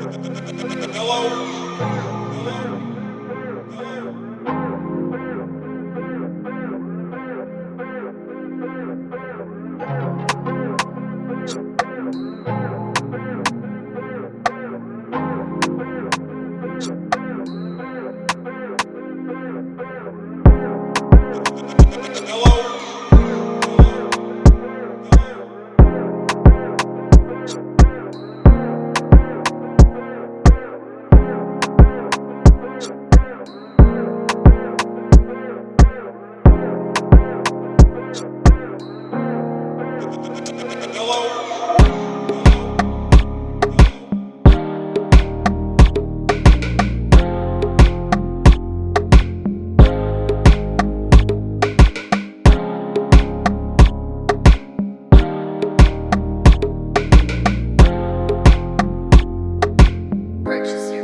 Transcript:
Hello. purchase